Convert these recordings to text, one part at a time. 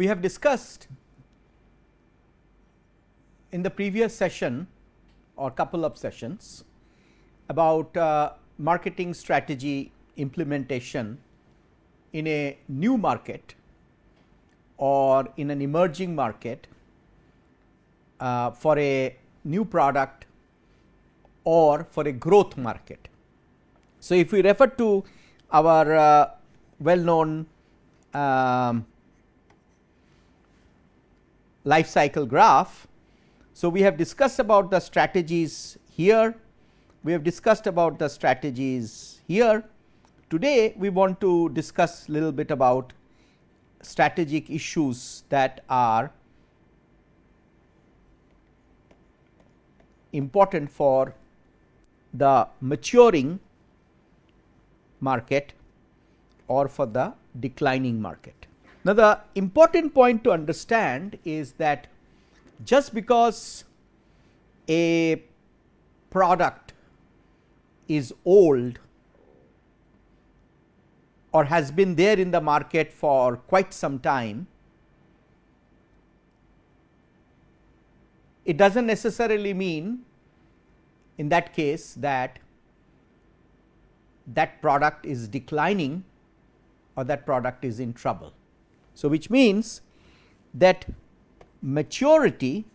We have discussed in the previous session or couple of sessions about uh, marketing strategy implementation in a new market or in an emerging market uh, for a new product or for a growth market. So, if we refer to our uh, well known um, life cycle graph. So, we have discussed about the strategies here, we have discussed about the strategies here. Today, we want to discuss little bit about strategic issues that are important for the maturing market or for the declining market. Now, the important point to understand is that just because a product is old or has been there in the market for quite some time, it does not necessarily mean in that case that that product is declining or that product is in trouble. So, which means that maturity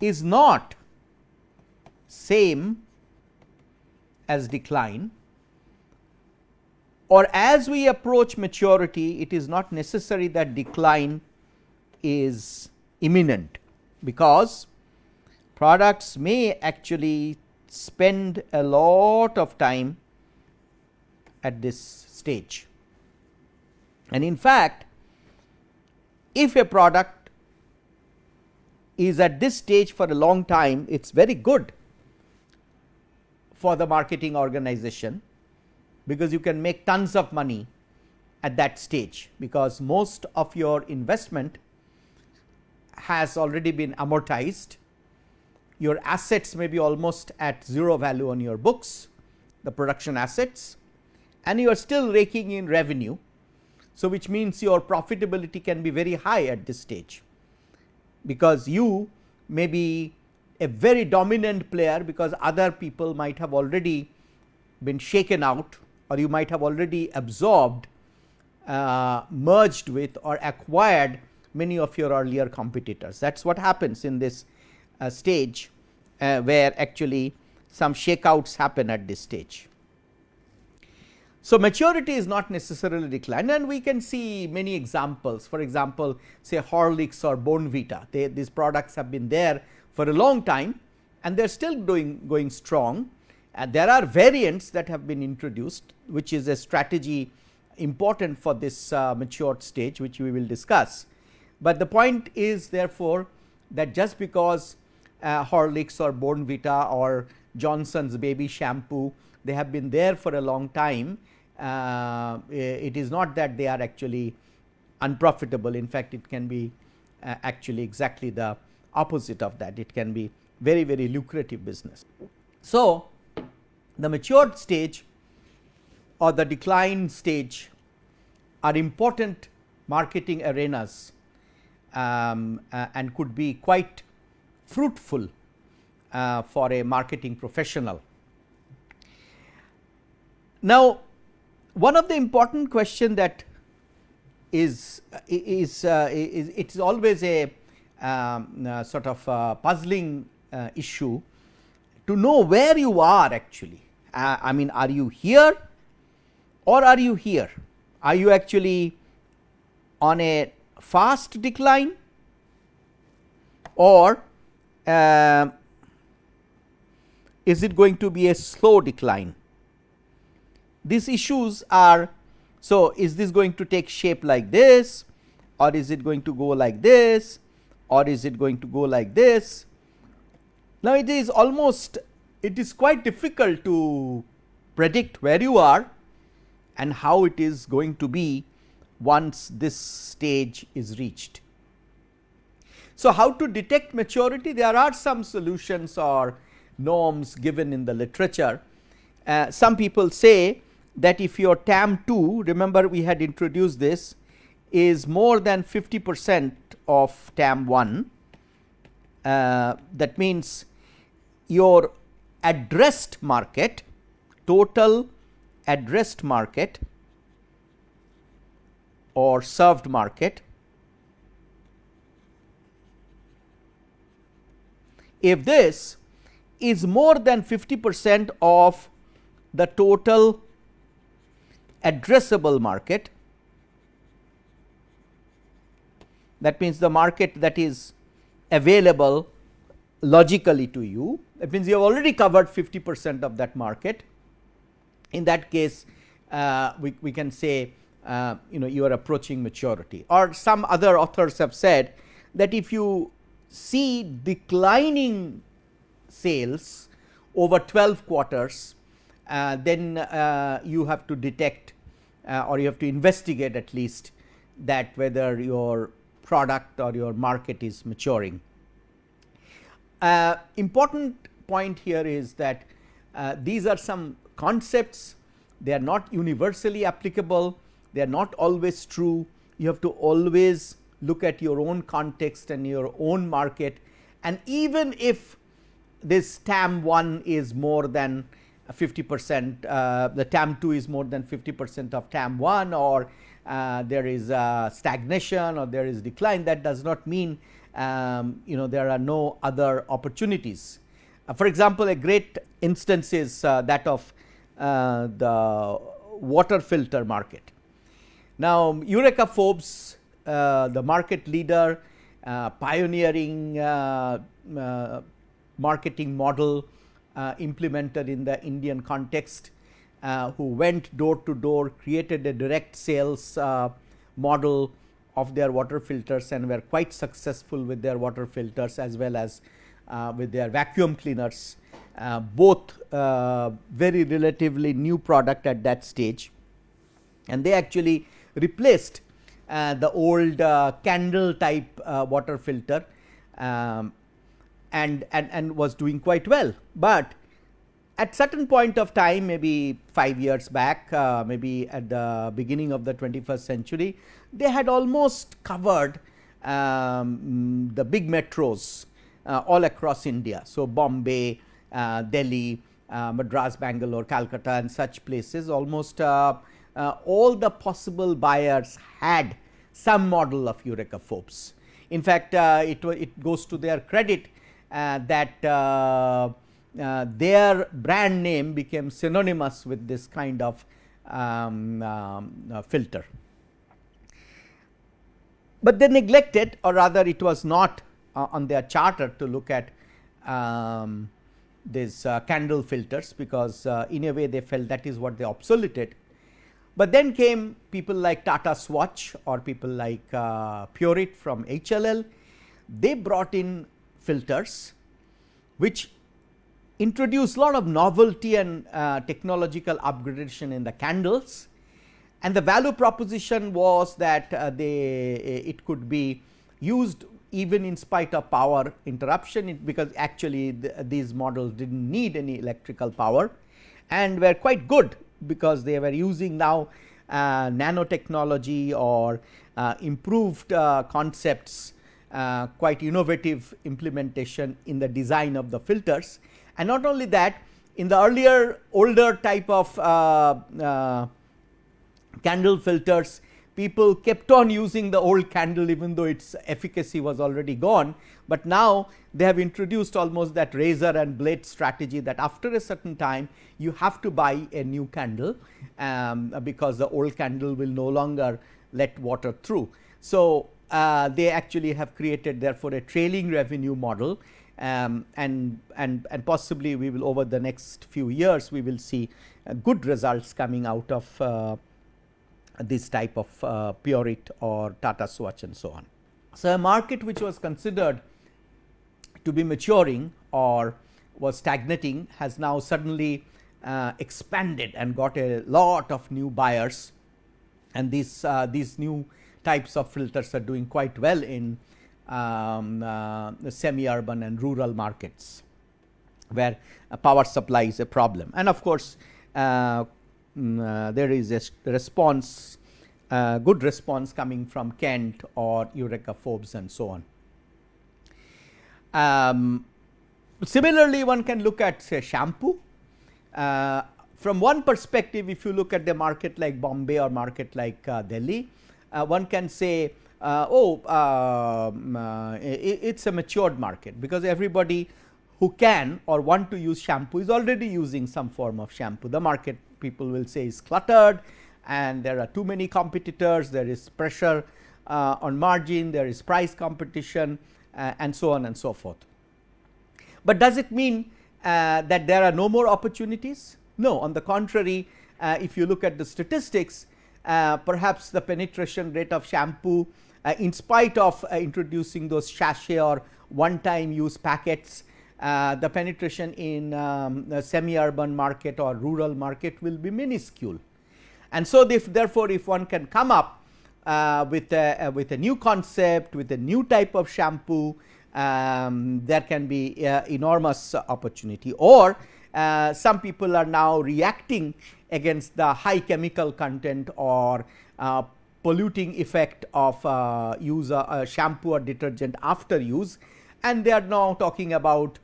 is not same as decline or as we approach maturity it is not necessary that decline is imminent because products may actually spend a lot of time at this stage. And in fact, if a product is at this stage for a long time, it is very good for the marketing organization, because you can make tons of money at that stage, because most of your investment has already been amortized. Your assets may be almost at 0 value on your books, the production assets and you are still raking in revenue. So, which means your profitability can be very high at this stage, because you may be a very dominant player, because other people might have already been shaken out or you might have already absorbed, uh, merged with or acquired many of your earlier competitors. That is what happens in this uh, stage, uh, where actually some shakeouts happen at this stage. So, maturity is not necessarily decline and we can see many examples. For example, say Horlicks or Bournvita they, these products have been there for a long time and they are still doing going strong. And there are variants that have been introduced which is a strategy important for this uh, matured stage which we will discuss. But the point is therefore, that just because uh, Horlicks or Bournvita or Johnson's baby shampoo. They have been there for a long time. Uh, it is not that they are actually unprofitable. In fact it can be uh, actually exactly the opposite of that. It can be very very lucrative business. So, the matured stage or the decline stage are important marketing arenas um, uh, and could be quite fruitful uh, for a marketing professional. Now, one of the important question that is is, uh, is it is always a um, uh, sort of uh, puzzling uh, issue to know where you are actually. Uh, I mean are you here or are you here? Are you actually on a fast decline or uh, is it going to be a slow decline? these issues are so is this going to take shape like this or is it going to go like this or is it going to go like this. Now, it is almost it is quite difficult to predict where you are and how it is going to be once this stage is reached. So, how to detect maturity? There are some solutions or norms given in the literature. Uh, some people say that if your TAM 2 remember we had introduced this is more than 50 percent of TAM 1 uh, that means your addressed market total addressed market or served market if this is more than 50 percent of the total addressable market. That means the market that is available logically to you. That means you have already covered 50 percent of that market. In that case uh, we, we can say uh, you know you are approaching maturity. Or some other authors have said that if you see declining sales over 12 quarters uh, then uh, you have to detect uh, or you have to investigate at least that whether your product or your market is maturing. Uh, important point here is that uh, these are some concepts. They are not universally applicable. They are not always true. You have to always look at your own context and your own market. And even if this TAM 1 is more than 50 percent uh, the TAM 2 is more than 50 percent of TAM 1 or uh, there is stagnation or there is decline that does not mean um, you know there are no other opportunities. Uh, for example, a great instance is uh, that of uh, the water filter market. Now, Eureka Forbes the market leader pioneering marketing model uh, implemented in the Indian context, uh, who went door to door, created a direct sales uh, model of their water filters and were quite successful with their water filters as well as with their vacuum cleaners. both very relatively new product at that stage and they actually replaced uh, the old uh, candle type uh, water filter um, and, and, and was doing quite well. But at certain point of time maybe 5 years back uh, maybe at the beginning of the 21st century they had almost covered um, the big metros uh, all across India. So, Bombay, uh, Delhi, uh, Madras, Bangalore, Calcutta and such places almost uh, uh, all the possible buyers had some model of Eureka Forbes. In fact, it, it goes to their credit that uh, uh, their brand name became synonymous with this kind of um, um, filter. But they neglected or rather it was not on their charter to look at um, these uh, candle filters because uh, in a way they felt that is what they obsoleted. But then came people like Tata Swach or people like uh, Pureit from HLL, they brought in filters which introduce a lot of novelty and uh, technological upgradation in the candles. And the value proposition was that uh, they it could be used even in spite of power interruption because actually the, these models did not need any electrical power and were quite good because they were using now uh, nanotechnology or uh, improved uh, concepts uh, quite innovative implementation in the design of the filters. And not only that in the earlier older type of uh, uh, candle filters people kept on using the old candle even though its efficacy was already gone, but now they have introduced almost that razor and blade strategy that after a certain time you have to buy a new candle um, because the old candle will no longer let water through. So, uh, they actually have created therefore a trailing revenue model um, and, and, and possibly we will over the next few years we will see uh, good results coming out of uh, this type of uh, Pureit or Tata Swach and so on. So, a market which was considered to be maturing or was stagnating has now suddenly uh, expanded and got a lot of new buyers and these, uh, these new types of filters are doing quite well in um, uh, semi urban and rural markets where power supply is a problem. And of course, uh, mm, there is a response good response coming from Kent or Eureka Forbes and so on. Um, similarly, one can look at say shampoo. Uh, from one perspective, if you look at the market like Bombay or market like uh, Delhi, uh, one can say, uh, oh, um, uh, it's a matured market because everybody who can or want to use shampoo is already using some form of shampoo. The market people will say is cluttered and there are too many competitors, there is pressure uh, on margin, there is price competition uh, and so on and so forth. But does it mean uh, that there are no more opportunities? No, on the contrary, uh, if you look at the statistics, uh, perhaps the penetration rate of shampoo uh, in spite of introducing those sachet or one time use packets uh, the penetration in um, semi-urban market or rural market will be minuscule. And so, if therefore, if one can come up uh, with a uh, with a new concept, with a new type of shampoo, um, there can be uh, enormous opportunity or uh, some people are now reacting against the high chemical content or polluting effect of use a shampoo or detergent after use. And they are now talking about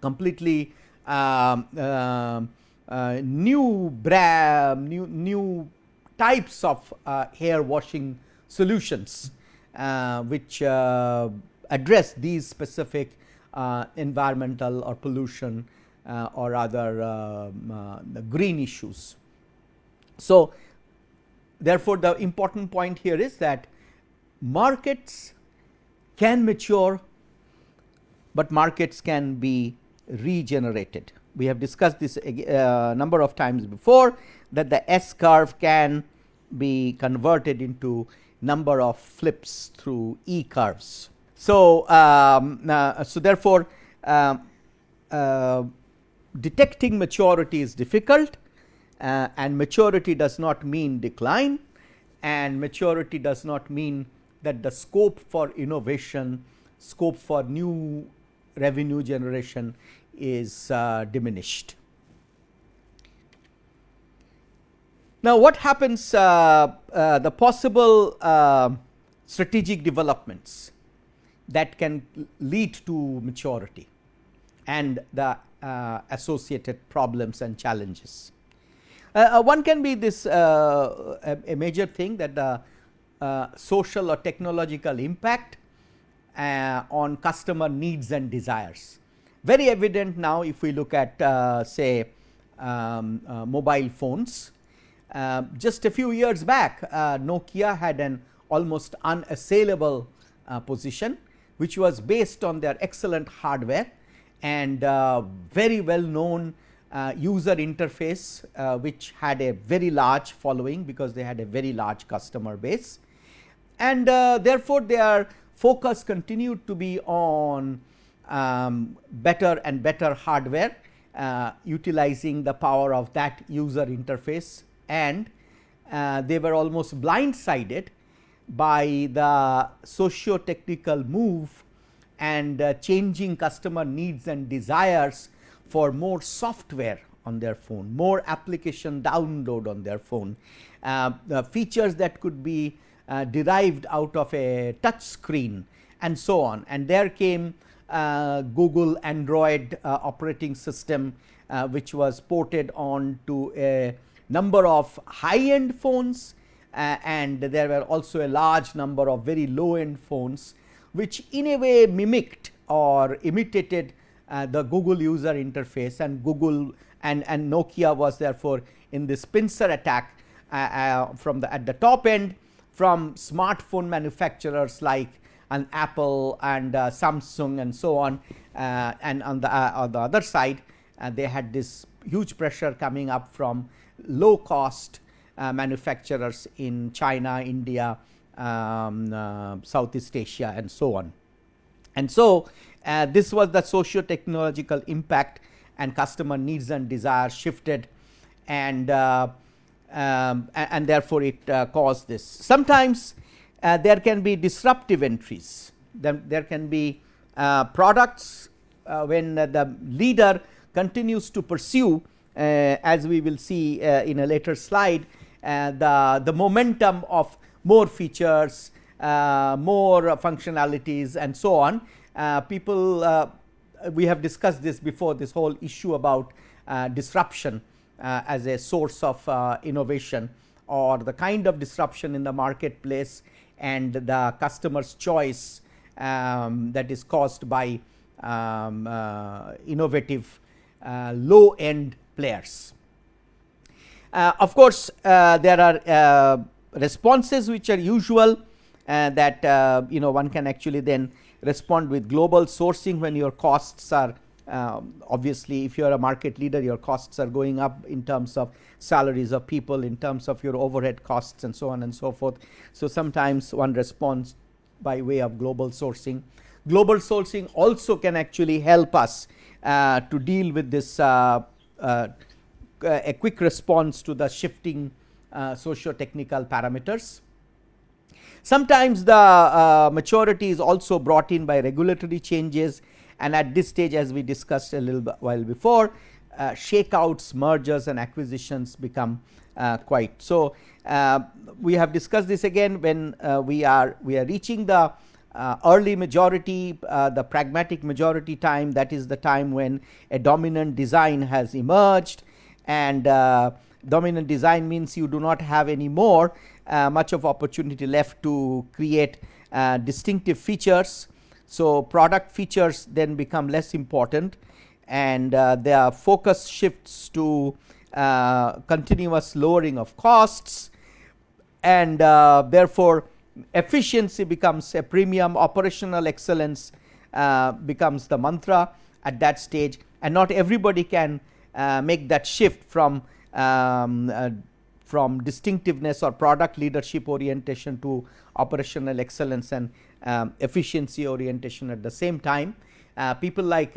completely um, uh, uh, new brand, new new types of uh, hair washing solutions, uh, which uh, address these specific uh, environmental or pollution or other um, green issues. So, therefore, the important point here is that markets can mature, but markets can be regenerated. We have discussed this a uh, number of times before that the S curve can be converted into number of flips through E curves. So, um, uh, so therefore, uh, uh, detecting maturity is difficult uh, and maturity does not mean decline and maturity does not mean that the scope for innovation, scope for new revenue generation is uh, diminished. Now, what happens uh, uh, the possible uh, strategic developments that can lead to maturity and the uh, associated problems and challenges. Uh, one can be this a, a, major thing that the social or technological impact uh, on customer needs and desires. Very evident now if we look at uh, say um, uh, mobile phones. Uh, just a few years back uh, Nokia had an almost unassailable uh, position which was based on their excellent hardware and very well known user interface which had a very large following because they had a very large customer base. And therefore, their focus continued to be on um, better and better hardware uh, utilizing the power of that user interface. And uh, they were almost blindsided by the socio technical move and uh, changing customer needs and desires for more software on their phone, more application download on their phone, uh, features that could be uh, derived out of a touch screen and so on. And there came uh, Google Android uh, operating system, uh, which was ported on to a number of high end phones and there were also a large number of very low end phones, which in a way mimicked or imitated uh, the Google user interface and Google and, and Nokia was therefore in this pincer attack from the at the top end from smartphone manufacturers like an Apple and uh, Samsung and so on uh, and on the uh, on the other side uh, they had this huge pressure coming up from low cost uh, manufacturers in China, India, um, uh, Southeast Asia and so on. And so, this was the socio technological impact and customer needs and desires shifted and um, and, therefore, it uh, caused this. Sometimes uh, there can be disruptive entries, then there can be uh, products uh, when the leader continues to pursue as we will see in a later slide the, the momentum of more features, more functionalities and so on. people we have discussed this before this whole issue about disruption as a source of innovation or the kind of disruption in the marketplace and the customer's choice um, that is caused by um, uh, innovative uh, low end players. Uh, of course, uh, there are uh, responses which are usual uh, that you know one can actually then respond with global sourcing when your costs are um, obviously if you are a market leader your costs are going up in terms of salaries of people in terms of your overhead costs and so on and so forth. So, sometimes one responds by way of global sourcing. Global sourcing also can actually help us uh, to deal with this uh, uh, a quick response to the shifting uh, socio technical parameters. Sometimes the uh, maturity is also brought in by regulatory changes and at this stage as we discussed a little while before uh, shakeouts, mergers and acquisitions become uh, quite. So, uh, we have discussed this again when uh, we are we are reaching the early majority the pragmatic majority time that is the time when a dominant design has emerged and dominant design means you do not have any more much of opportunity left to create distinctive features. So, product features then become less important and uh, their focus shifts to uh, continuous lowering of costs and uh, therefore, efficiency becomes a premium operational excellence uh, becomes the mantra at that stage and not everybody can uh, make that shift from um, uh, from distinctiveness or product leadership orientation to operational excellence and um, efficiency orientation at the same time. people like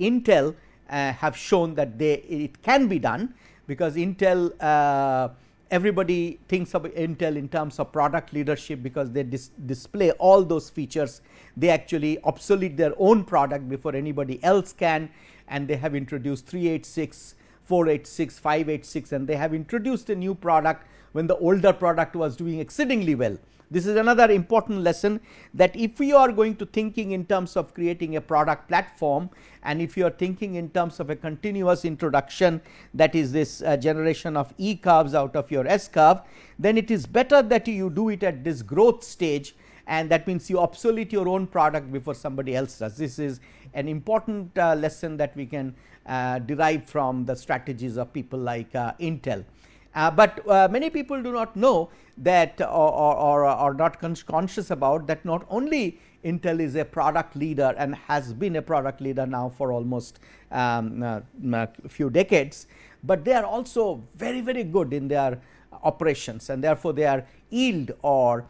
Intel uh, have shown that they it can be done because Intel uh, everybody thinks of Intel in terms of product leadership because they dis display all those features they actually obsolete their own product before anybody else can and they have introduced 386 486 586 and they have introduced a new product when the older product was doing exceedingly well. This is another important lesson that if you are going to thinking in terms of creating a product platform and if you are thinking in terms of a continuous introduction that is this uh, generation of E curves out of your S curve, then it is better that you do it at this growth stage and that means you obsolete your own product before somebody else does. This is an important uh, lesson that we can uh, derive from the strategies of people like uh, Intel. Uh, but uh, many people do not know that or, or, or are not conscious about that not only Intel is a product leader and has been a product leader now for almost um, uh, a few decades, but they are also very very good in their operations and therefore, their yield or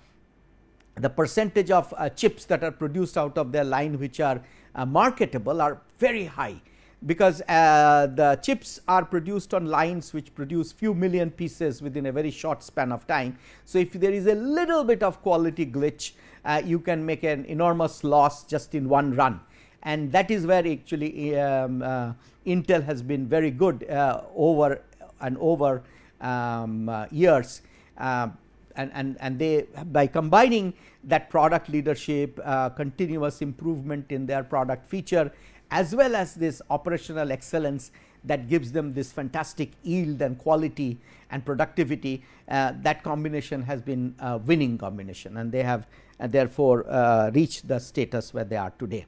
the percentage of uh, chips that are produced out of their line which are uh, marketable are very high because uh, the chips are produced on lines which produce few million pieces within a very short span of time. So, if there is a little bit of quality glitch uh, you can make an enormous loss just in one run and that is where actually um, uh, Intel has been very good uh, over and over um, years and, and, and they by combining that product leadership continuous improvement in their product feature as well as this operational excellence that gives them this fantastic yield and quality and productivity uh, that combination has been a winning combination and they have uh, therefore uh, reached the status where they are today.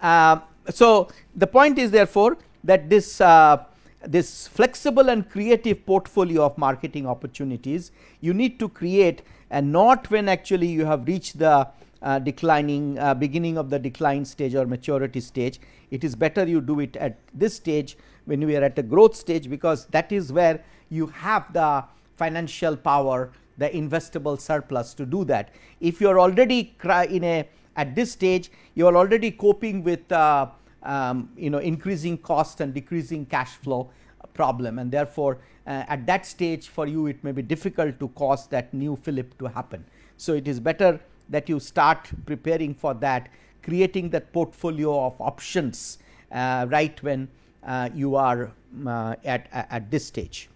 Uh, so, the point is therefore that this uh, this flexible and creative portfolio of marketing opportunities you need to create and not when actually you have reached the uh, declining uh, beginning of the decline stage or maturity stage. It is better you do it at this stage when we are at a growth stage because that is where you have the financial power the investable surplus to do that. If you are already in a at this stage you are already coping with uh, um, you know increasing cost and decreasing cash flow problem and therefore, uh, at that stage for you it may be difficult to cause that new flip to happen. So, it is better that you start preparing for that creating that portfolio of options uh, right when uh, you are uh, at, at this stage.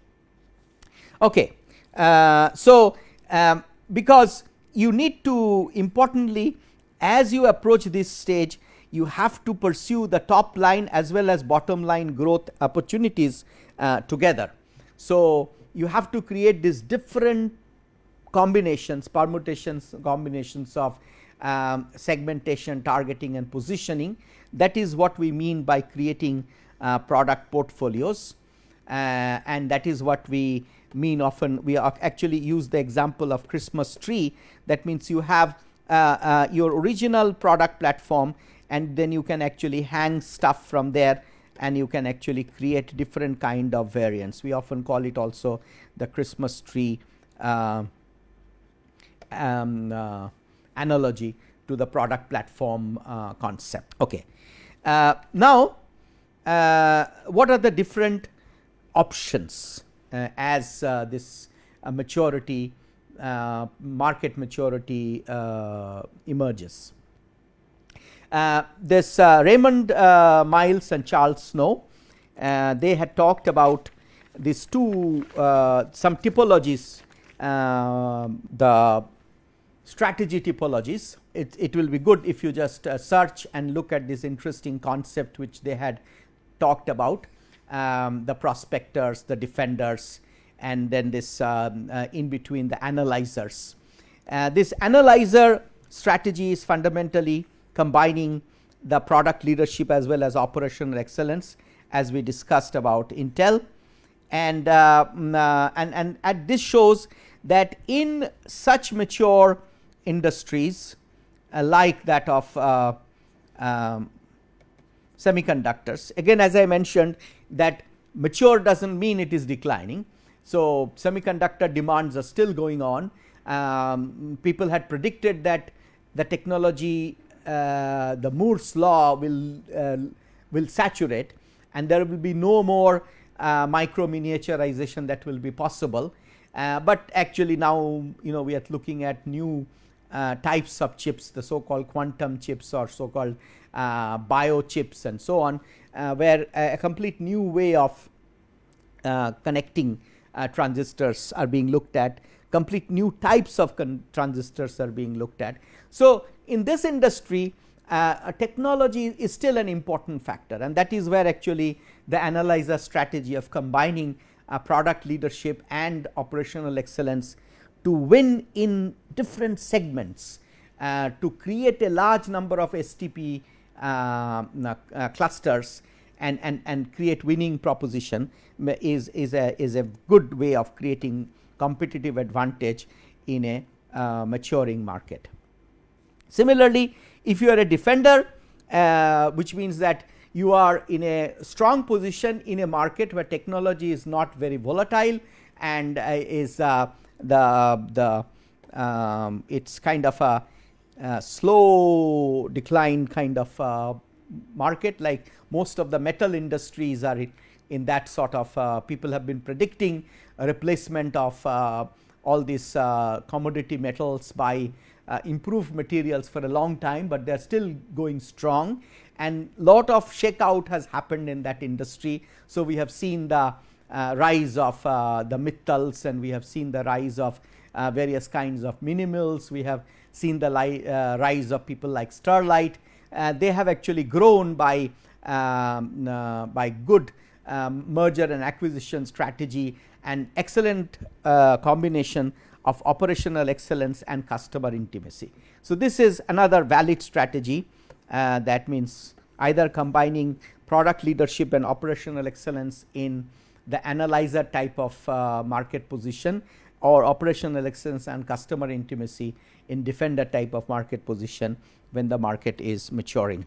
Okay. Uh, so, um, because you need to importantly as you approach this stage you have to pursue the top line as well as bottom line growth opportunities uh, together. So, you have to create these different combinations permutations combinations of um, segmentation targeting and positioning. That is what we mean by creating uh, product portfolios. Uh, and that is what we mean often. We actually use the example of Christmas tree. That means you have uh, uh, your original product platform and then you can actually hang stuff from there and you can actually create different kind of variants. We often call it also the Christmas tree uh, um, uh, analogy to the product platform uh, concept. Okay. Uh, now, uh, what are the different options uh, as this maturity market maturity emerges? Uh, this uh, Raymond uh, Miles and Charles Snow, they had talked about these two some typologies, the strategy typologies. It, it will be good if you just search and look at this interesting concept which they had talked about um, the prospectors, the defenders and then this um, uh, in between the analyzers. Uh, this analyzer strategy is fundamentally combining the product leadership as well as operational excellence as we discussed about Intel. And, uh, mm, uh, and, and, and this shows that in such mature industries uh, like that of uh, um, semiconductors, again as I mentioned that mature does not mean it is declining. So, semiconductor demands are still going on. Um, people had predicted that the technology uh, the Moore's law will uh, will saturate and there will be no more uh, micro miniaturization that will be possible. Uh, but actually now you know we are looking at new uh, types of chips the so called quantum chips or so called uh, bio chips and so on where a complete new way of connecting transistors are being looked at complete new types of transistors are being looked at. So, in this industry uh, technology is still an important factor and that is where actually the analyzer strategy of combining uh, product leadership and operational excellence to win in different segments uh, to create a large number of STP uh, uh, clusters and, and, and create winning proposition is, is, a, is a good way of creating competitive advantage in a uh, maturing market. Similarly, if you are a defender uh, which means that you are in a strong position in a market where technology is not very volatile and uh, is uh, the the um, it's kind of a, a, slow decline kind of uh, market like most of the metal industries are in, in that sort of uh, people have been predicting replacement of uh, all these commodity metals by uh, improved materials for a long time, but they are still going strong and lot of shakeout has happened in that industry. So, we have seen the uh, rise of uh, the Mittals and we have seen the rise of uh, various kinds of mini mills. We have seen the uh, rise of people like Sterlite. Uh, they have actually grown by, um, by good um, merger and acquisition strategy and excellent combination of operational excellence and customer intimacy. So, this is another valid strategy uh, that means either combining product leadership and operational excellence in the analyzer type of uh, market position or operational excellence and customer intimacy in defender type of market position when the market is maturing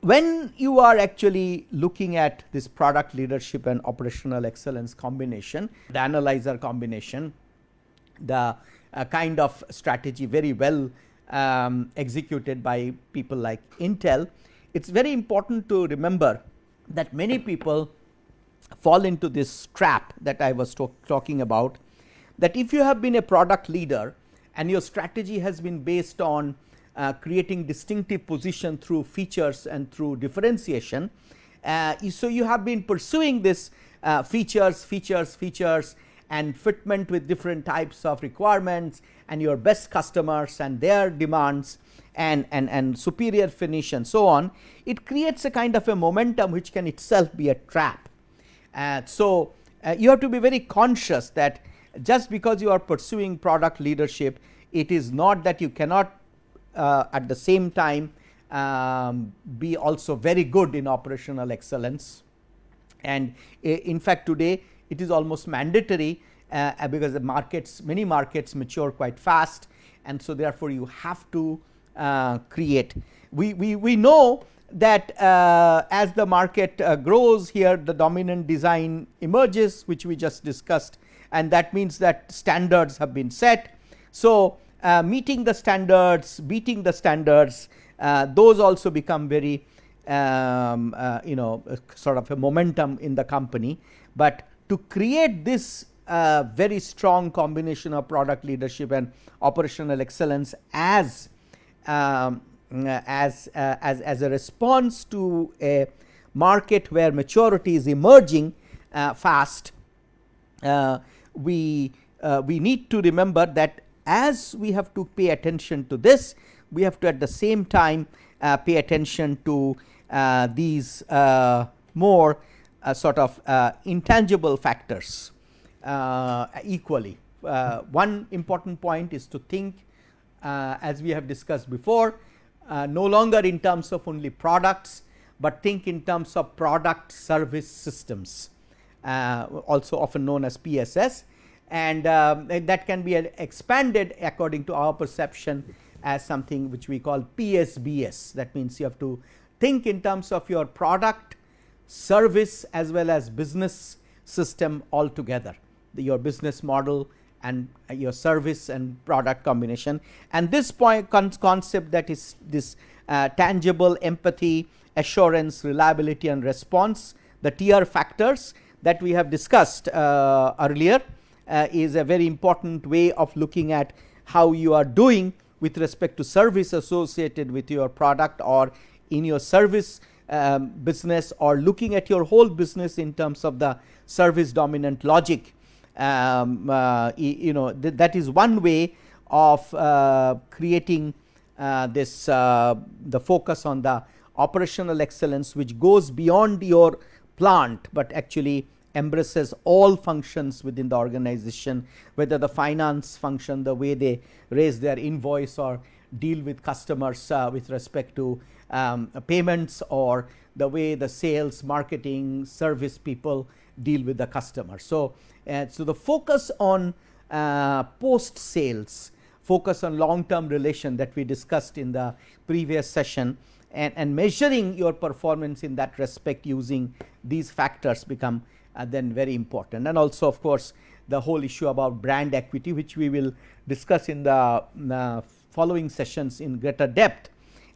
when you are actually looking at this product leadership and operational excellence combination, the analyzer combination, the uh, kind of strategy very well um, executed by people like Intel, it is very important to remember that many people fall into this trap that I was talking about that if you have been a product leader and your strategy has been based on uh, creating distinctive position through features and through differentiation. Uh, so, you have been pursuing this uh, features, features, features and fitment with different types of requirements and your best customers and their demands and, and, and superior finish and so on, it creates a kind of a momentum which can itself be a trap. Uh, so, uh, you have to be very conscious that just because you are pursuing product leadership, it is not that you cannot uh, at the same time um, be also very good in operational excellence. And in fact, today it is almost mandatory uh, because the markets many markets mature quite fast and so therefore, you have to uh, create. We, we, we know that uh, as the market uh, grows here the dominant design emerges which we just discussed and that means that standards have been set. So, uh, meeting the standards, beating the standards uh, those also become very um, uh, you know sort of a momentum in the company, but to create this uh, very strong combination of product leadership and operational excellence as um, as, uh, as as a response to a market where maturity is emerging uh, fast uh, we we need to remember that as we have to pay attention to this we have to at the same time uh, pay attention to uh, these uh, more sort of intangible factors equally. one important point is to think as we have discussed before no longer in terms of only products, but think in terms of product service systems uh, also often known as PSS and um, that can be expanded according to our perception as something which we call PSBS. That means, you have to think in terms of your product, service as well as business system altogether, the, your business model and uh, your service and product combination. And this point con concept that is this uh, tangible empathy, assurance, reliability and response, the TR factors that we have discussed uh, earlier uh, is a very important way of looking at how you are doing with respect to service associated with your product or in your service um, business or looking at your whole business in terms of the service dominant logic. Um, uh, you know th that is one way of uh, creating uh, this uh, the focus on the operational excellence which goes beyond your plant, but actually embraces all functions within the organization whether the finance function the way they raise their invoice or deal with customers uh, with respect to um, payments or the way the sales marketing service people deal with the customer. So, uh, so the focus on uh, post sales focus on long term relation that we discussed in the previous session and, and measuring your performance in that respect using these factors become uh, then very important and also of course, the whole issue about brand equity which we will discuss in the uh, following sessions in greater depth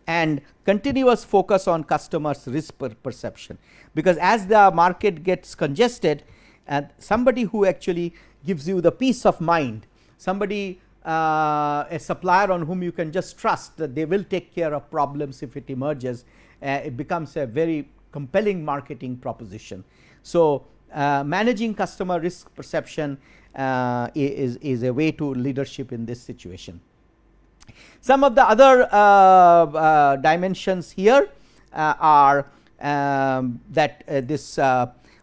and continuous focus on customers risk per perception. Because as the market gets congested and somebody who actually gives you the peace of mind, somebody uh, a supplier on whom you can just trust that they will take care of problems if it emerges, uh, it becomes a very compelling marketing proposition. So, uh, managing customer risk perception uh, is, is a way to leadership in this situation. Some of the other uh, dimensions here are um, that this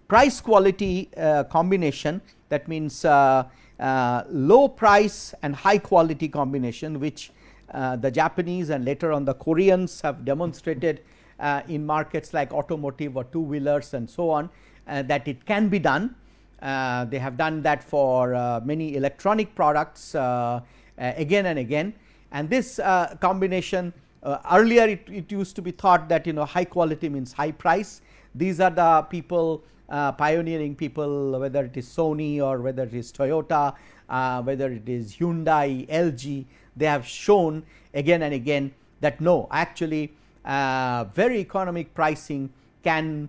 price quality combination that means low price and high quality combination which uh, the Japanese and later on the Koreans have demonstrated uh, in markets like automotive or two wheelers and so on uh, that it can be done. Uh, they have done that for uh, many electronic products again and again and this combination earlier it, it used to be thought that you know high quality means high price. These are the people uh, pioneering people whether it is Sony or whether it is Toyota, uh, whether it is Hyundai, LG, they have shown again and again that no actually uh, very economic pricing can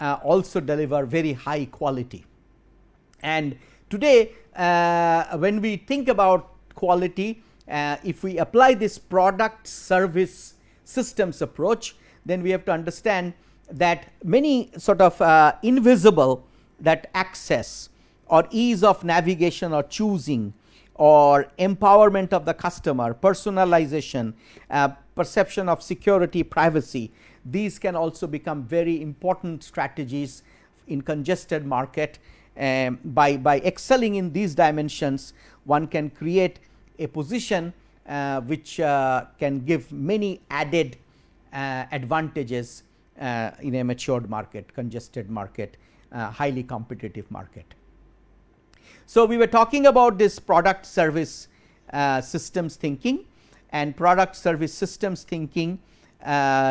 uh, also deliver very high quality. And today uh, when we think about quality uh, if we apply this product service systems approach, then we have to understand that many sort of uh, invisible that access or ease of navigation or choosing or empowerment of the customer, personalization, uh, perception of security, privacy, these can also become very important strategies in congested market. Um, by, by excelling in these dimensions, one can create a position uh, which uh, can give many added uh, advantages uh, in a matured market, congested market, uh, highly competitive market. So, we were talking about this product service uh, systems thinking and product service systems thinking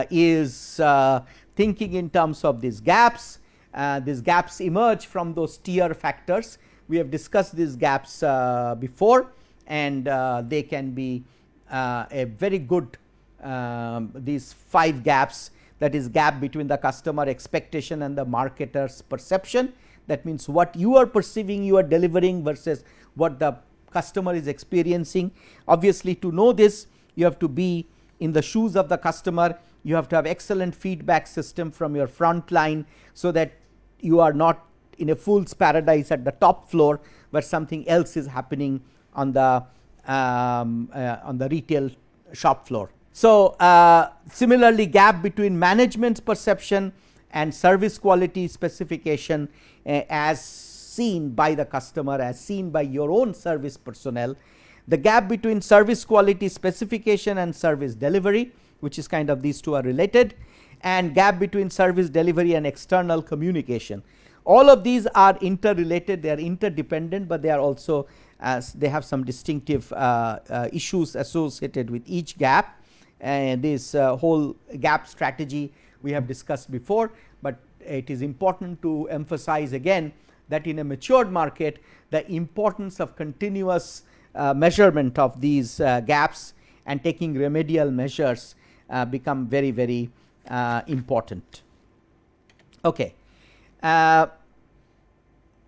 is uh, thinking in terms of these gaps. Uh, these gaps emerge from those tier factors. We have discussed these gaps uh, before and uh, they can be a very good um, these 5 gaps that is gap between the customer expectation and the marketer's perception that means what you are perceiving you are delivering versus what the customer is experiencing. Obviously, to know this you have to be in the shoes of the customer you have to have excellent feedback system from your front line. So, that you are not in a fool's paradise at the top floor, where something else is happening on the um, uh, on the retail shop floor. So, uh, similarly gap between management's perception and service quality specification uh, as seen by the customer as seen by your own service personnel. The gap between service quality specification and service delivery which is kind of these two are related and gap between service delivery and external communication. All of these are interrelated they are interdependent, but they are also as they have some distinctive uh, uh, issues associated with each gap and this uh, whole gap strategy we have discussed before, but it is important to emphasize again that in a matured market the importance of continuous measurement of these uh, gaps and taking remedial measures uh, become very very uh, important. Okay. Uh,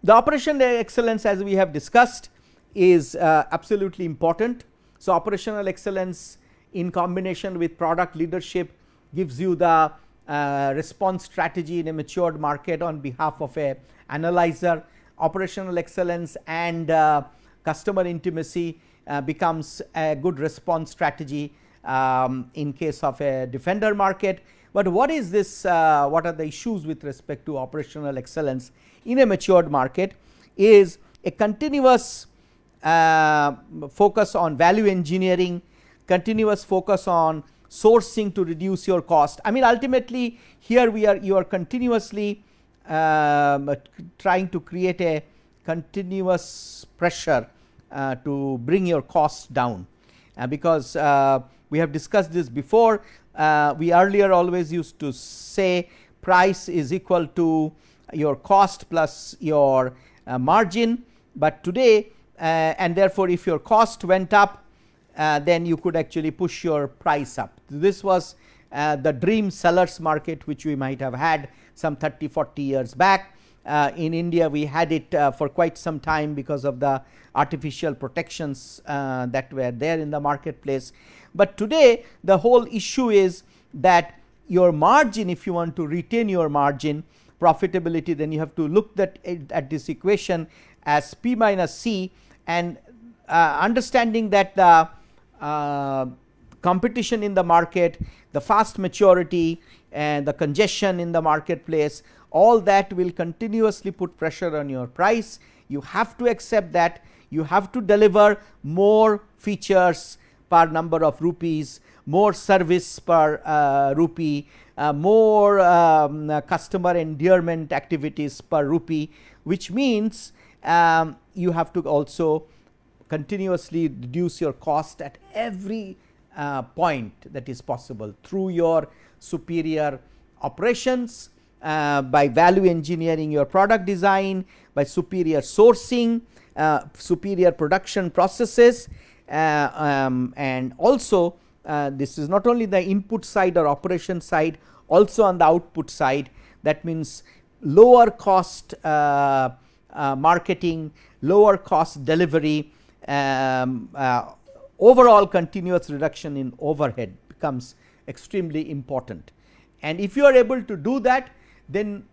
the operational excellence as we have discussed is absolutely important. So, operational excellence in combination with product leadership gives you the uh, response strategy in a matured market on behalf of a analyzer operational excellence and uh, customer intimacy uh, becomes a good response strategy um, in case of a defender market. But what is this uh, what are the issues with respect to operational excellence in a matured market is a continuous uh, focus on value engineering continuous focus on sourcing to reduce your cost. I mean ultimately here we are you are continuously um, trying to create a continuous pressure uh, to bring your costs down uh, because uh, we have discussed this before uh, we earlier always used to say price is equal to your cost plus your uh, margin, but today and therefore, if your cost went up then you could actually push your price up. This was the dream sellers market which we might have had some 30 40 years back. Uh, in India we had it uh, for quite some time because of the artificial protections uh, that were there in the marketplace. But today the whole issue is that your margin if you want to retain your margin profitability then you have to look that at this equation as P minus C and uh, understanding that the uh, competition in the market, the fast maturity and the congestion in the marketplace all that will continuously put pressure on your price. You have to accept that you have to deliver more features per number of rupees, more service per uh, rupee, uh, more um, uh, customer endearment activities per rupee, which means um, you have to also continuously reduce your cost at every uh, point that is possible through your superior operations, uh, by value engineering your product design, by superior sourcing, uh, superior production processes uh, um, and also uh, this is not only the input side or operation side also on the output side that means lower cost uh, marketing, lower cost delivery um, overall continuous reduction in overhead becomes extremely important. And if you are able to do that then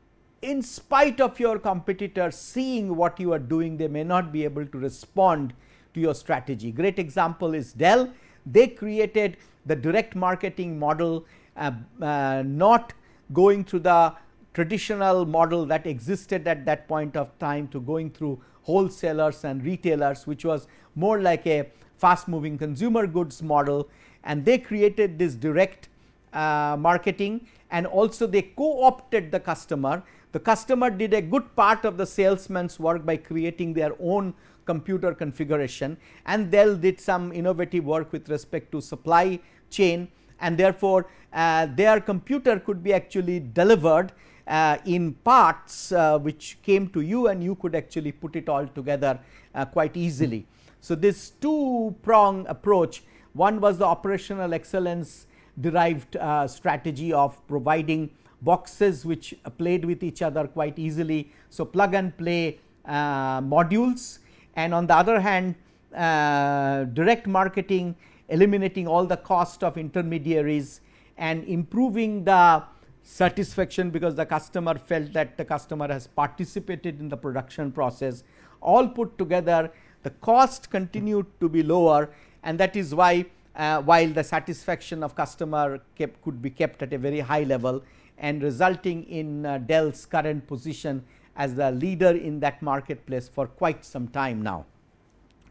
in spite of your competitors seeing what you are doing they may not be able to respond to your strategy. Great example is Dell. They created the direct marketing model uh, uh, not going through the traditional model that existed at that point of time to going through wholesalers and retailers which was more like a fast moving consumer goods model. And they created this direct uh, marketing and also they co-opted the customer. The customer did a good part of the salesman's work by creating their own computer configuration and Dell did some innovative work with respect to supply chain and therefore, uh, their computer could be actually delivered uh, in parts uh, which came to you and you could actually put it all together uh, quite easily. So, this two prong approach one was the operational excellence derived uh, strategy of providing boxes which played with each other quite easily. So, plug and play uh, modules. And on the other hand uh, direct marketing eliminating all the cost of intermediaries and improving the satisfaction because the customer felt that the customer has participated in the production process. All put together the cost continued to be lower. And that is why uh, while the satisfaction of customer kept could be kept at a very high level and resulting in uh, Dell's current position as the leader in that marketplace for quite some time now.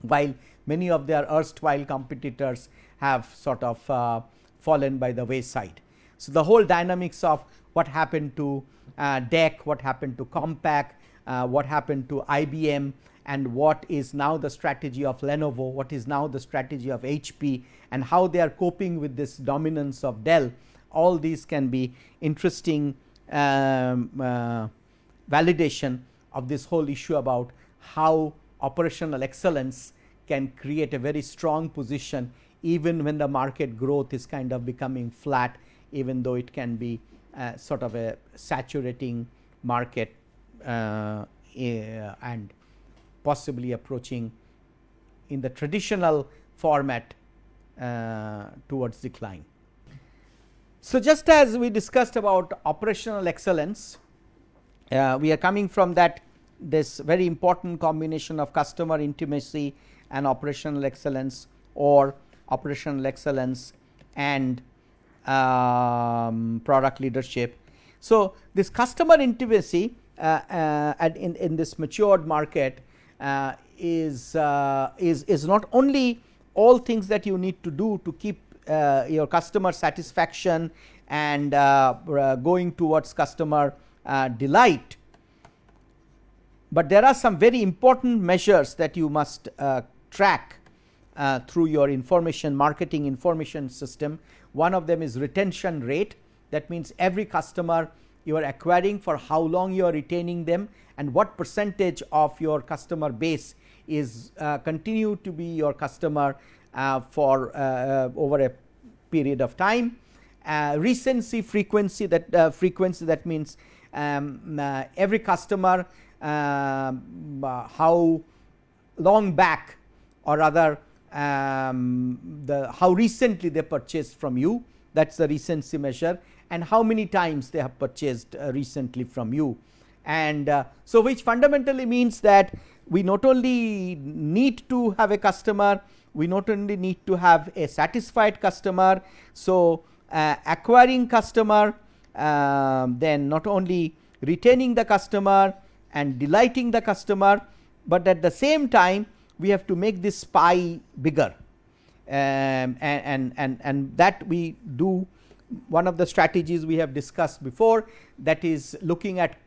While many of their erstwhile competitors have sort of uh, fallen by the wayside. So, the whole dynamics of what happened to uh, DEC, what happened to Compaq, uh, what happened to IBM and what is now the strategy of Lenovo, what is now the strategy of HP and how they are coping with this dominance of Dell. All these can be interesting um, uh, validation of this whole issue about how operational excellence can create a very strong position even when the market growth is kind of becoming flat even though it can be uh, sort of a saturating market uh, and possibly approaching in the traditional format uh, towards decline. So, just as we discussed about operational excellence, uh, we are coming from that this very important combination of customer intimacy and operational excellence or operational excellence and um, product leadership. So, this customer intimacy uh, uh, in, in this matured market is, uh, is, is not only all things that you need to do to keep uh, your customer satisfaction and going towards customer delight, but there are some very important measures that you must track uh, through your information marketing information system. One of them is retention rate that means every customer you are acquiring for how long you are retaining them and what percentage of your customer base is uh, continue to be your customer uh, for uh, uh over a period of time. Uh, recency frequency that uh, frequency that means um, every customer um, how long back or rather um, the how recently they purchased from you that is the recency measure and how many times they have purchased recently from you and uh, so which fundamentally means that we not only need to have a customer we not only need to have a satisfied customer. So, uh, acquiring customer uh, then not only retaining the customer and delighting the customer, but at the same time we have to make this pie bigger um, and, and, and, and that we do one of the strategies we have discussed before that is looking at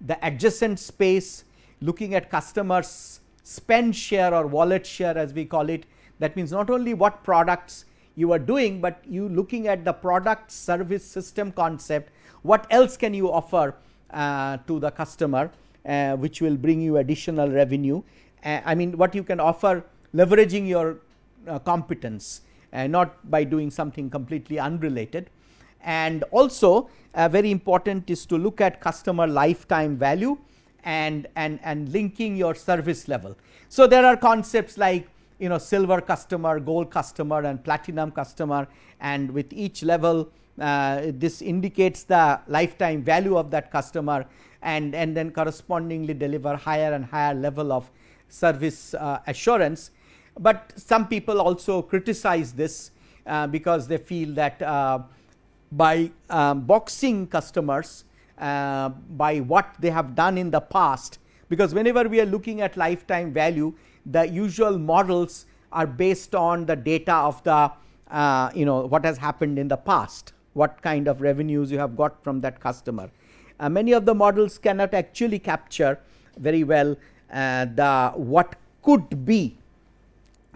the adjacent space looking at customers spend share or wallet share as we call it. That means not only what products you are doing, but you looking at the product service system concept. What else can you offer uh, to the customer uh, which will bring you additional revenue. Uh, I mean what you can offer leveraging your uh, competence uh, not by doing something completely unrelated and also uh, very important is to look at customer lifetime value and, and, and linking your service level. So, there are concepts like you know silver customer, gold customer and platinum customer and with each level uh, this indicates the lifetime value of that customer and, and then correspondingly deliver higher and higher level of service uh, assurance. But some people also criticize this uh, because they feel that uh, by um, boxing customers uh, by what they have done in the past because whenever we are looking at lifetime value the usual models are based on the data of the uh, you know what has happened in the past what kind of revenues you have got from that customer. Uh, many of the models cannot actually capture very well uh, the what could be.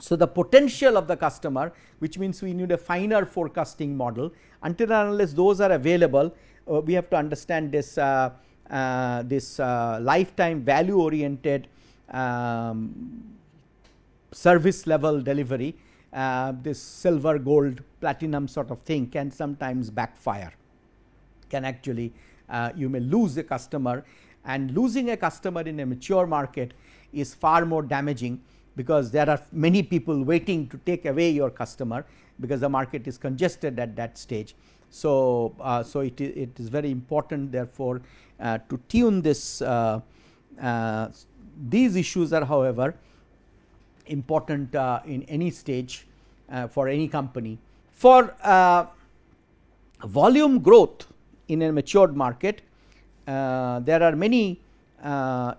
So, the potential of the customer which means we need a finer forecasting model. Until unless those are available uh, we have to understand this uh, uh, this uh, lifetime value oriented um, service level delivery uh, this silver gold platinum sort of thing can sometimes backfire. Can actually uh, you may lose a customer and losing a customer in a mature market is far more damaging because there are many people waiting to take away your customer because the market is congested at that stage. So, uh, so it, it is very important therefore, uh, to tune this uh, uh these issues are however important uh, in any stage for any company. For volume growth in a matured market, there are many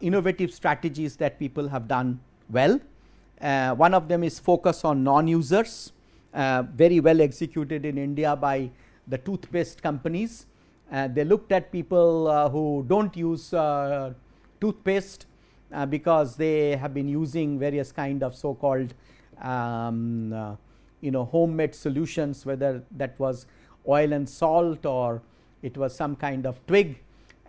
innovative strategies that people have done well. One of them is focus on non-users, very well executed in India by the toothpaste companies. Uh, they looked at people uh, who do not use uh, toothpaste uh, because they have been using various kind of so called um, uh, you know homemade solutions whether that was oil and salt or it was some kind of twig.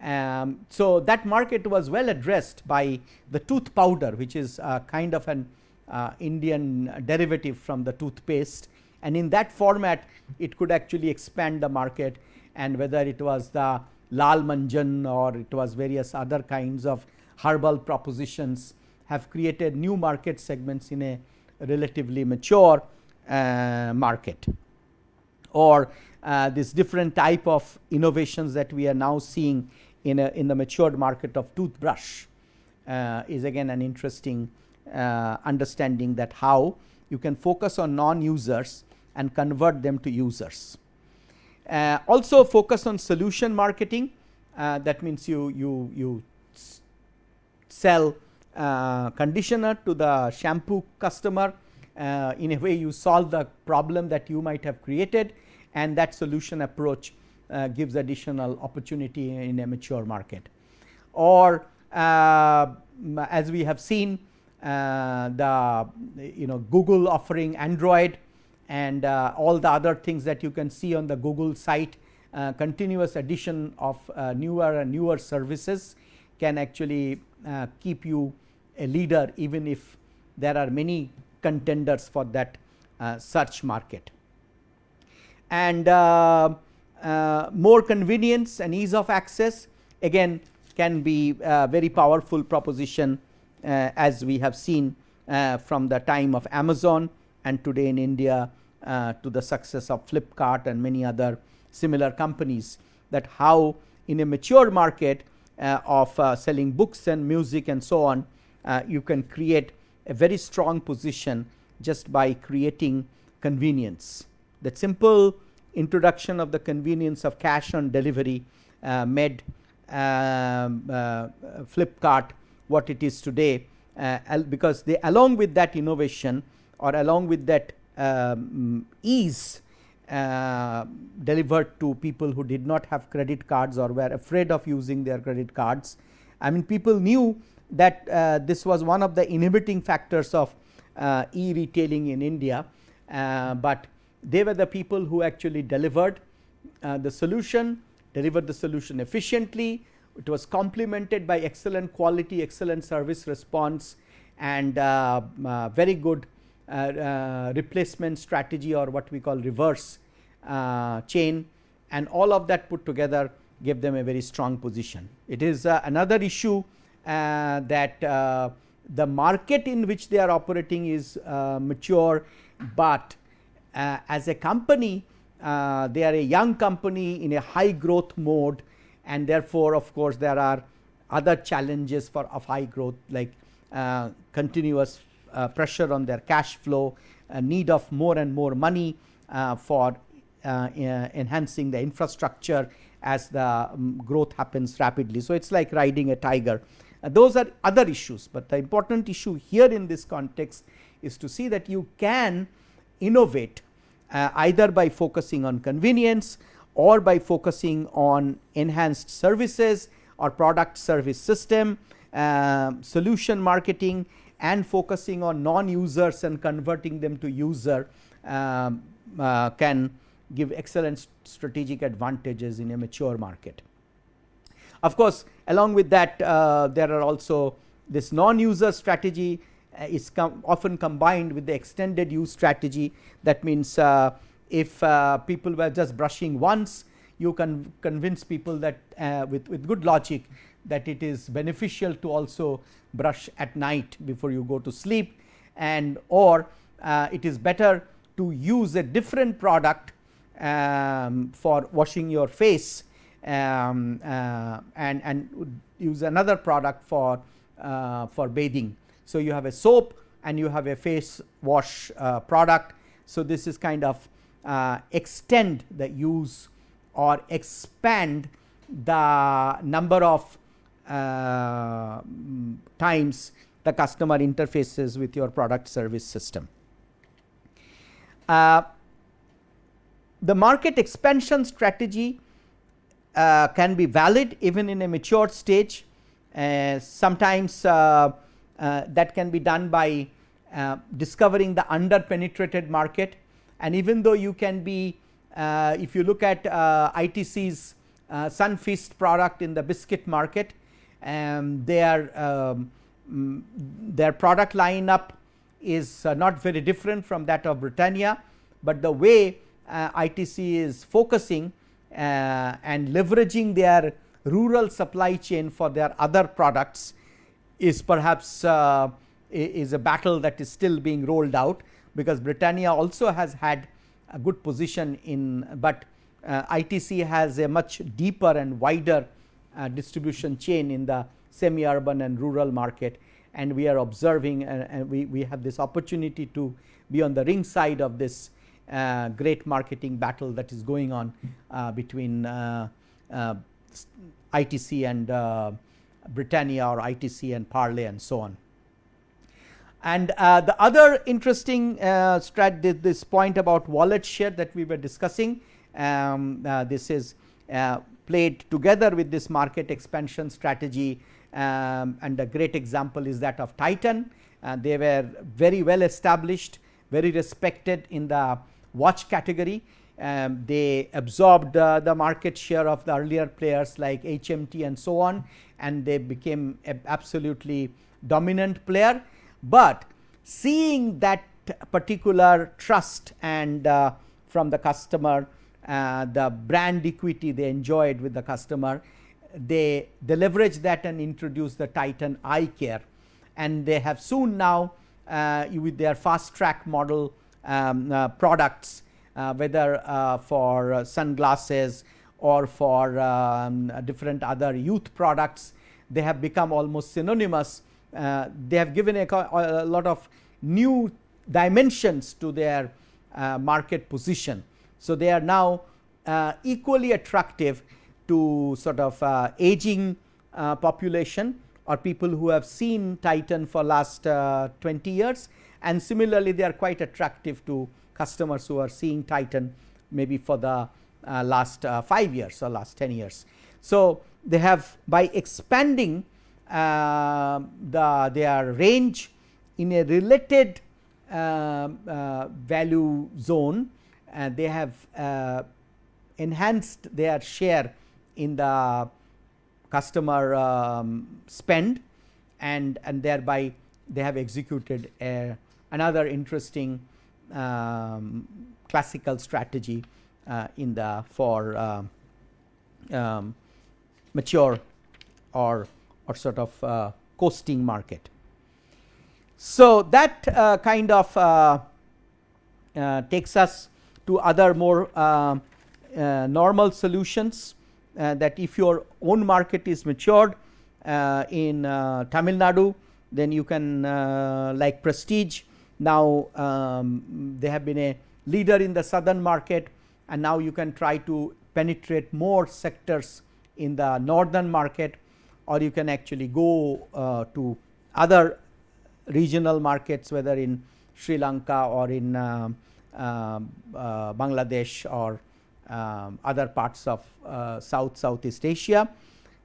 Um, so, that market was well addressed by the tooth powder which is kind of an uh, Indian derivative from the toothpaste. And in that format it could actually expand the market. And whether it was the Lal Manjan or it was various other kinds of herbal propositions have created new market segments in a relatively mature uh, market. Or uh, this different type of innovations that we are now seeing in a in the matured market of toothbrush uh, is again an interesting uh, understanding that how you can focus on non users and convert them to users. Uh, also focus on solution marketing uh, that means you you you sell uh, conditioner to the shampoo customer uh, in a way you solve the problem that you might have created and that solution approach uh, gives additional opportunity in a mature market or as we have seen the you know Google offering Android and uh, all the other things that you can see on the Google site uh, continuous addition of uh, newer and newer services can actually uh, keep you a leader even if there are many contenders for that uh, search market. And uh, more convenience and ease of access again can be a very powerful proposition as we have seen from the time of Amazon and today in India uh, to the success of Flipkart and many other similar companies that how in a mature market uh, of uh, selling books and music and so on uh, you can create a very strong position just by creating convenience. The simple introduction of the convenience of cash on delivery uh, made um, uh, Flipkart what it is today because they along with that innovation or along with that um, ease uh, delivered to people who did not have credit cards or were afraid of using their credit cards. I mean people knew that uh, this was one of the inhibiting factors of uh, e-retailing in India, uh, but they were the people who actually delivered uh, the solution, delivered the solution efficiently, it was complemented by excellent quality, excellent service response and uh, very good uh, uh, replacement strategy or what we call reverse uh, chain and all of that put together gave them a very strong position. It is another issue that the market in which they are operating is uh, mature, but uh, as a company uh, they are a young company in a high growth mode and therefore, of course, there are other challenges for of high growth like uh, continuous uh, pressure on their cash flow, need of more and more money for enhancing the infrastructure as the um, growth happens rapidly. So, it is like riding a tiger. Uh, those are other issues, but the important issue here in this context is to see that you can innovate uh, either by focusing on convenience or by focusing on enhanced services or product service system, uh, solution marketing and focusing on non users and converting them to user um, uh, can give excellent strategic advantages in a mature market. Of course, along with that uh, there are also this non user strategy uh, is com often combined with the extended use strategy that means uh, if uh, people were just brushing once you can convince people that uh, with, with good logic that it is beneficial to also brush at night before you go to sleep and or uh, it is better to use a different product um, for washing your face um, uh, and, and use another product for, uh, for bathing. So, you have a soap and you have a face wash uh, product. So, this is kind of uh, extend the use or expand the number of uh, times the customer interfaces with your product service system. Uh, the market expansion strategy uh, can be valid even in a mature stage. Uh, sometimes uh, that can be done by discovering the under penetrated market and even though you can be uh, if you look at ITC's Sunfeast product in the biscuit market um, their um, mm, their product lineup is not very different from that of Britannia, but the way ITC is focusing uh, and leveraging their rural supply chain for their other products is perhaps uh, is a battle that is still being rolled out because Britannia also has had a good position in, but uh, ITC has a much deeper and wider uh, distribution chain in the semi urban and rural market and we are observing uh, and we, we have this opportunity to be on the ring side of this uh, great marketing battle that is going on uh, between uh, uh ITC and uh, Britannia or ITC and Parle and so on. And uh, the other interesting strat this point about wallet share that we were discussing um, this is played together with this market expansion strategy um, and a great example is that of Titan. they were very well established, very respected in the watch category. Um, they absorbed uh, the market share of the earlier players like HMT and so on and they became absolutely dominant player, but seeing that particular trust and uh, from the customer uh, the brand equity they enjoyed with the customer they, they leverage that and introduce the Titan eye care. And they have soon now uh, with their Fastrack model um, uh, products uh, whether uh, for sunglasses or for um, different other youth products they have become almost synonymous they have given a, a, lot of new dimensions to their market position. So, they are now equally attractive to sort of uh, aging uh, population or people who have seen Titan for last uh, 20 years and similarly they are quite attractive to customers who are seeing Titan maybe for the uh, last uh, 5 years or last 10 years. So, they have by expanding uh, the their range in a related uh, uh, value zone and they have uh, enhanced their share in the customer um, spend and and thereby they have executed a another interesting um, classical strategy uh, in the for uh, um, mature or or sort of uh, coasting market. So, that uh, kind of uh, uh, takes us to other more uh, uh, normal solutions uh, that if your own market is matured in Tamil Nadu then you can like Prestige now um, they have been a leader in the southern market and now you can try to penetrate more sectors in the northern market or you can actually go uh, to other regional markets whether in Sri Lanka or in uh, uh, Bangladesh or um, other parts of uh, South Southeast Asia.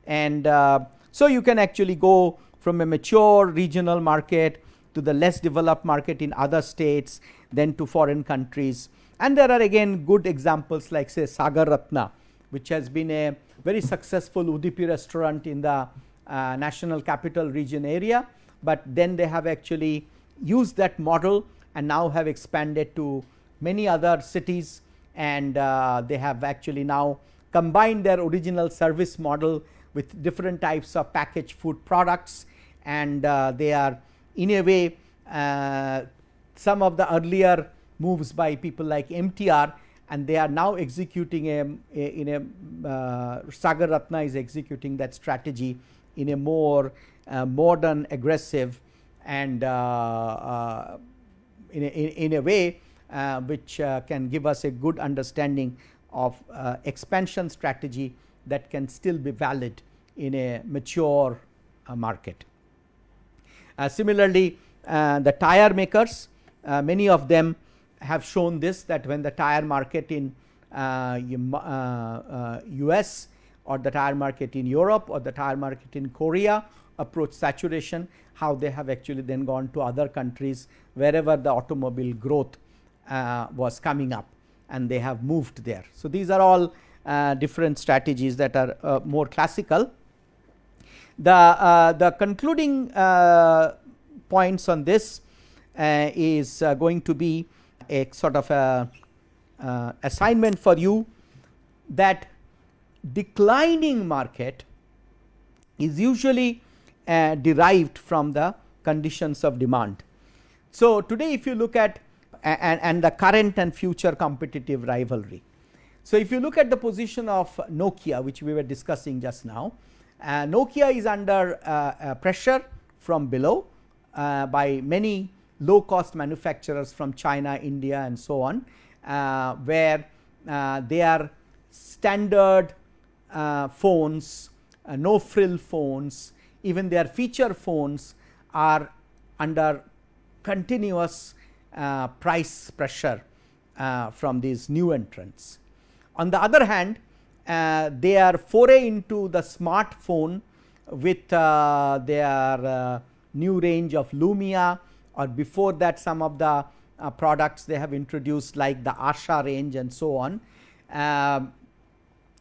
And uh, so, you can actually go from a mature regional market to the less developed market in other states then to foreign countries. And there are again good examples like say Sagar Ratna which has been a very successful Udupi restaurant in the uh, national capital region area, but then they have actually used that model and now have expanded to many other cities and uh, they have actually now combined their original service model with different types of packaged food products and uh, they are in a way uh, some of the earlier moves by people like MTR and they are now executing a, a in a uh, Sagar Ratna is executing that strategy in a more uh, modern aggressive and uh, uh in, a, in, a, way uh, which uh, can give us a good understanding of expansion strategy that can still be valid in a mature market. similarly, the tire makers many of them have shown this that when the tire market in uh, uh, US or the tire market in Europe or the tire market in Korea approach saturation, how they have actually then gone to other countries wherever the automobile growth uh, was coming up and they have moved there. So, these are all uh, different strategies that are uh, more classical. The, uh, the concluding points on this is going to be a sort of a uh, assignment for you that declining market is usually uh, derived from the conditions of demand. So, today if you look at and, and the current and future competitive rivalry. So, if you look at the position of Nokia which we were discussing just now, uh, Nokia is under uh, uh, pressure from below uh, by many low cost manufacturers from China, India and so on, uh, where uh, they are standard uh, phones, uh, no frill phones, even their feature phones are under continuous uh, price pressure uh, from these new entrants. On the other hand, they are foray into the smartphone with their new range of Lumia or before that some of the uh, products they have introduced like the Asha range and so on uh,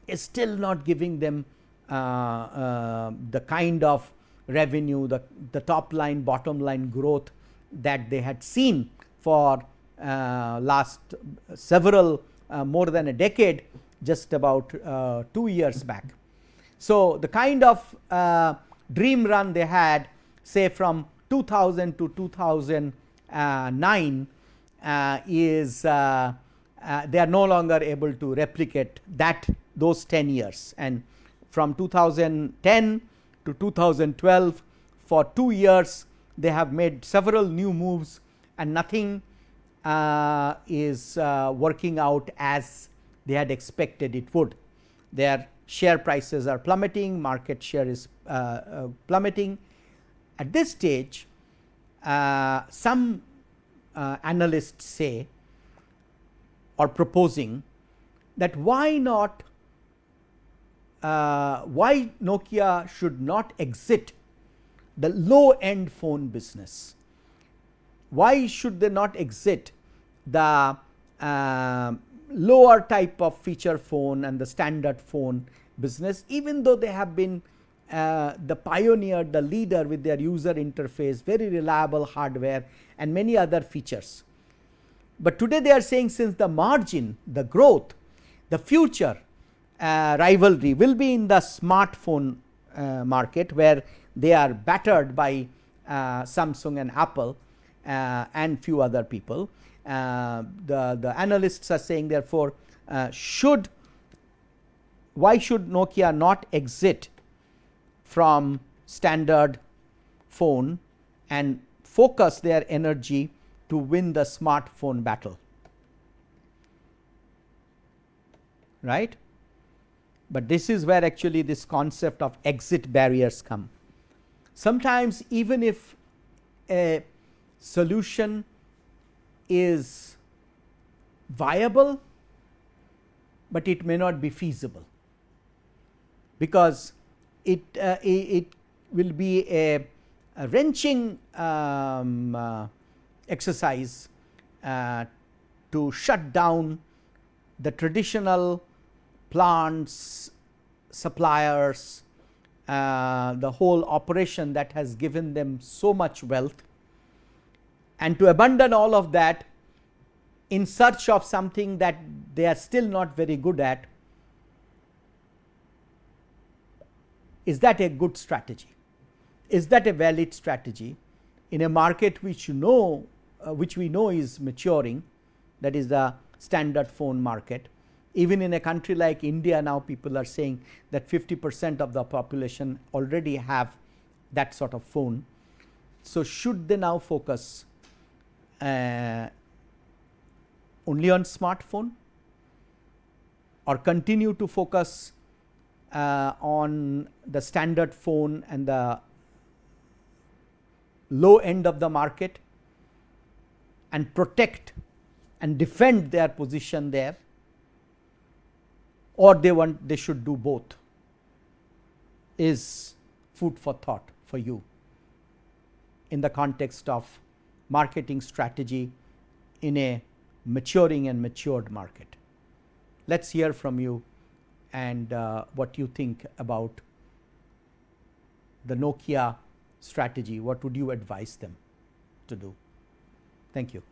is still not giving them uh, uh, the kind of revenue the, the top line bottom line growth that they had seen for uh, last several uh, more than a decade just about 2 years back. So, the kind of dream run they had say from 2000 to 2009 uh, is uh, uh, they are no longer able to replicate that those 10 years and from 2010 to 2012 for 2 years they have made several new moves and nothing uh, is uh, working out as they had expected it would. Their share prices are plummeting, market share is uh, plummeting at this stage, uh, some uh, analysts say or proposing that why not uh, why Nokia should not exit the low end phone business. Why should they not exit the uh, lower type of feature phone and the standard phone business even though they have been uh, the pioneer, the leader with their user interface, very reliable hardware and many other features. But today they are saying since the margin, the growth, the future uh, rivalry will be in the smartphone uh, market where they are battered by uh, Samsung and Apple uh, and few other people. The, the analysts are saying therefore, should why should Nokia not exit from standard phone and focus their energy to win the smartphone battle. Right? But this is where actually this concept of exit barriers come. Sometimes even if a solution is viable, but it may not be feasible. Because it, uh, it, will be a, a wrenching um, uh, exercise uh, to shut down the traditional plants, suppliers, uh, the whole operation that has given them so much wealth. And to abandon all of that in search of something that they are still not very good at is that a good strategy is that a valid strategy in a market which you know uh, which we know is maturing that is the standard phone market even in a country like India now people are saying that 50 percent of the population already have that sort of phone. So, should they now focus uh, only on smartphone or continue to focus uh, on the standard phone and the low end of the market and protect and defend their position there or they want they should do both is food for thought for you in the context of marketing strategy in a maturing and matured market. Let us hear from you and uh, what you think about the Nokia strategy, what would you advise them to do? Thank you.